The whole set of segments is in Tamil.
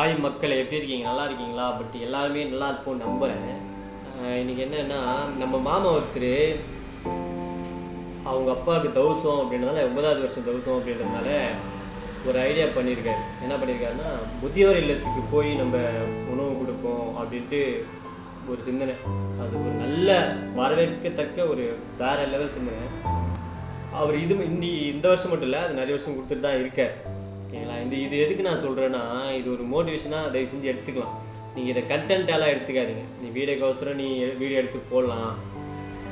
ஹாய் மக்கள் எப்படி இருக்கீங்க? நல்லா இருக்கீங்களா? பட் எல்லாருமே நல்லா இருப்போம் நம்புகிறேன் இன்னைக்கு என்னன்னா நம்ம மாமா ஒருத்தர் அவங்க அப்பாவுக்கு தௌசம் அப்படின்றதால ஒன்பதாவது வருஷம் தௌசம் அப்படின்றதுனால ஒரு ஐடியா பண்ணியிருக்காரு என்ன பண்ணியிருக்காருன்னா முதியோர் இல்லத்துக்கு போய் நம்ம உணவு கொடுப்போம் அப்படின்ட்டு ஒரு சிந்தனை. அது ஒரு நல்ல வரவேற்கத்தக்க ஒரு வேற லெவல் சிந்தனை. அவர் இது இன்னி இந்த வருஷம் மட்டும் இல்லை அது நிறைய வருஷம் கொடுத்துட்டு தான் இருக்கார். ஓகேங்களா இந்த இது எதுக்கு நான் சொல்கிறேன்னா இது ஒரு மோட்டிவேஷனாக தயவு செஞ்சு எடுத்துக்கலாம். நீங்கள் இதை கண்டென்ட்டாலாம் எடுத்துக்காதீங்க. நீ வீடியோக்கோசரம் நீ வீடியோ எடுத்து போடலாம்.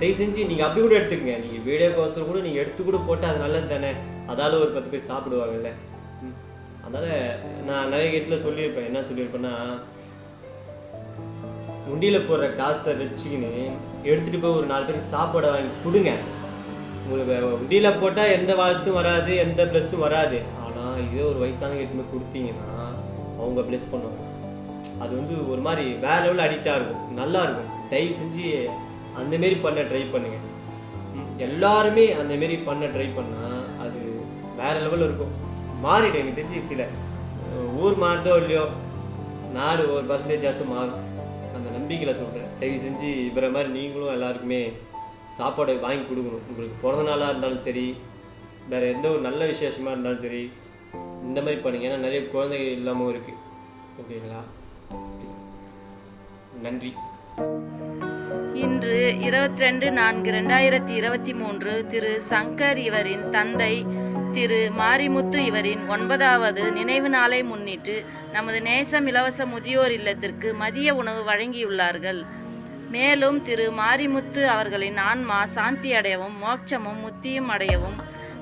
தயவு செஞ்சு நீங்கள் அப்படி கூட எடுத்துக்கங்க. நீங்கள் வீடியோக்கோசரம் கூட நீங்கள் எடுத்து கூட போட்டால் அது நல்லது தானே? அதால் ஒரு பத்து பேர் சாப்பிடுவாங்கல்ல. அதனால் நான் நிறைய இடத்துல சொல்லியிருப்பேன். என்ன சொல்லியிருப்பேன்னா உண்டியில் போடுற காசை வச்சுக்கின்னு எடுத்துகிட்டு போய் ஒரு நாலு பேருக்கு சாப்பாடை வாங்கி கொடுங்க. உங்களுக்கு உண்டியில் போட்டால் எந்த வாழ்த்தும் வராது எந்த ப்ளஸ்ஸும் வராது. ஆனால் இதே ஒரு வயசான எட்டுமே கொடுத்தீங்கன்னா அவங்க ப்ளெஸ் பண்ணுவாங்க. அது வந்து ஒரு மாதிரி வேற லெவலில் அடிக்டாக இருக்கும். நல்லா இருக்கும். தயவு செஞ்சு அந்தமாரி பண்ண ட்ரை பண்ணுங்க. ம், எல்லாருமே அந்த மாரி பண்ண ட்ரை பண்ணால் அது வேற லெவலில் இருக்கும். மாறிடும். எனக்கு தெரிஞ்சு சில ஊர் மாறுதோ இல்லையோ நாடு ஒரு பர்சன்டேஜாச்சும் மாறும். அந்த நம்பிக்கையில் சொல்கிறேன் தயவு செஞ்சு இவரை மாதிரி நீங்களும் எல்லாருக்குமே சாப்பாடு வாங்கி கொடுக்கணும். உங்களுக்கு பிறந்த நாளாக இருந்தாலும் சரி வேறு எந்த ஒரு நல்ல விசேஷமாக இருந்தாலும் சரி இந்த மாதிரி பண்ணுங்க. ஏன்னா நிறைய குழந்தைகள் இல்லாமல் இருக்குது ஓகேங்களா? நன்றி. இன்று இருபத்தி ரெண்டு நான்கு ரெண்டாயிரத்தி இருபத்தி மூன்று திரு சங்கர் இவரின் தந்தை திரு மாரிமுத்து இவரின் ஒன்பதாவது நினைவு நாளை முன்னிட்டு நமது நேசம் இலவச முதியோர் இல்லத்திற்கு மதிய உணவு வழங்கியுள்ளார்கள். மேலும் திரு மாரிமுத்து அவர்களின் ஆன்மா சாந்தி அடையவும் மோட்சமும் முத்தியும் அடையவும்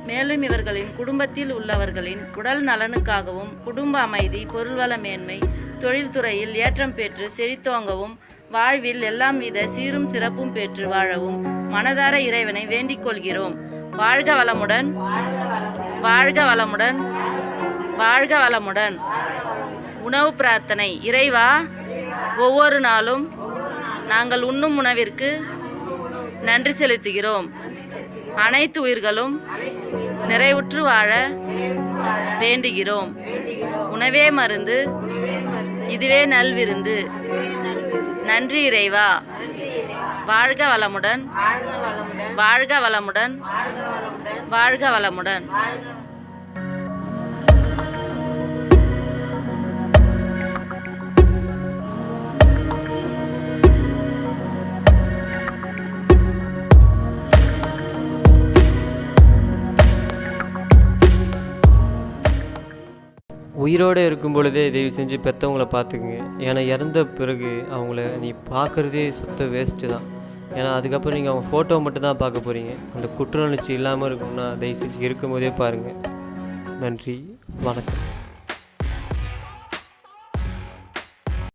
மேலும் இவர்களின் குடும்பத்தில் உள்ளவர்களின் உடல் நலனுக்காகவும் குடும்ப அமைதி பொருள்வள மேன்மை தொழில்துறையில் ஏற்றம் பெற்று செழித்தோங்கவும் வாழ்வில் எல்லாம் வித சீரும் சிறப்பும் பெற்று வாழவும் மனதார இறைவனை வேண்டிக் கொள்கிறோம். வாழ்க வளமுடன் வாழ்க வளமுடன் வாழ்க வளமுடன். உணவு பிரார்த்தனை இறைவா ஒவ்வொரு நாளும் நாங்கள் உண்ணும் உணவிற்கு நன்றி செலுத்துகிறோம். அனைத்து உயிர்களும் நிறைவுற்று வாழ வேண்டுகிறோம். உணவே மருந்து இதுவே நல்விருந்து. நன்றி இறைவா. வாழ்க வளமுடன். வாழ்க வளமுடன். வாழ்க வளமுடன். உயிரோடு இருக்கும் பொழுதே தயவு செஞ்சு பெற்றவங்கள பார்த்துக்குங்க. ஏன்னா இறந்த பிறகு அவங்கள நீ பார்க்குறதே சுத்த வேஸ்ட்டு தான். ஏன்னா அதுக்கப்புறம் நீங்கள் அவங்க ஃபோட்டோ மட்டும் தான் பார்க்க போகிறீங்க அந்த குற்ற உணர்ச்சி இல்லாமல் இருக்கணும்னா தயவு செஞ்சு இருக்கும் போதே பாருங்கள் நன்றி வணக்கம்.